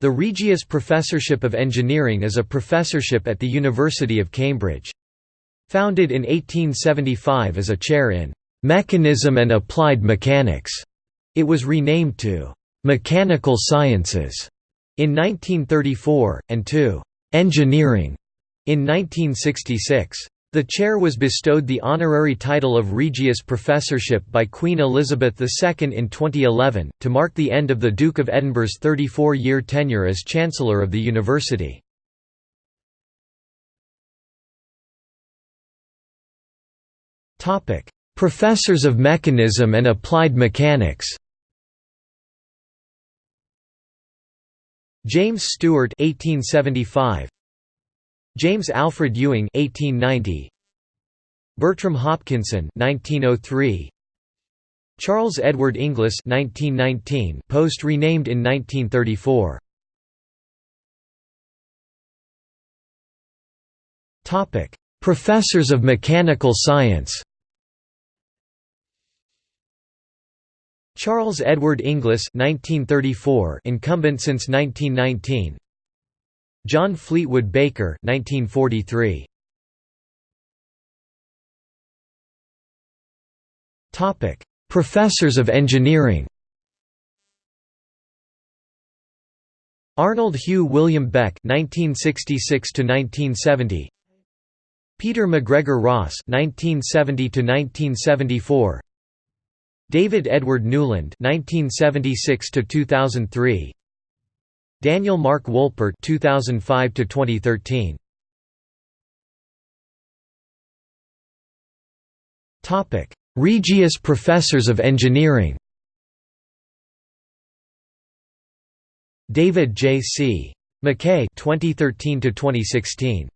The Regius Professorship of Engineering is a professorship at the University of Cambridge. Founded in 1875 as a chair in "'Mechanism and Applied Mechanics'", it was renamed to "'Mechanical Sciences' in 1934, and to "'Engineering' in 1966. The chair was bestowed the honorary title of Regius Professorship by Queen Elizabeth II in 2011, to mark the end of the Duke of Edinburgh's 34-year tenure as Chancellor of the university. Professors of Mechanism and Applied Mechanics James Stuart 1875 James Alfred Ewing 1890 Bertram Hopkinson 1903 Charles Edward Inglis 1919 post renamed in 1934 Topic Professors of Mechanical Science. Charles Edward Inglis 1934 incumbent since 1919 John Fleetwood Baker 1943. Topic: Professors of Engineering. Arnold Hugh William Beck 1966 to 1970. Peter McGregor Ross 1970 to 1974. David Edward Newland 1976 to 2003. Daniel Mark Wolpert 2005 to 2013 Topic Regius Professors of Engineering David J. C. MacKay 2013 to 2016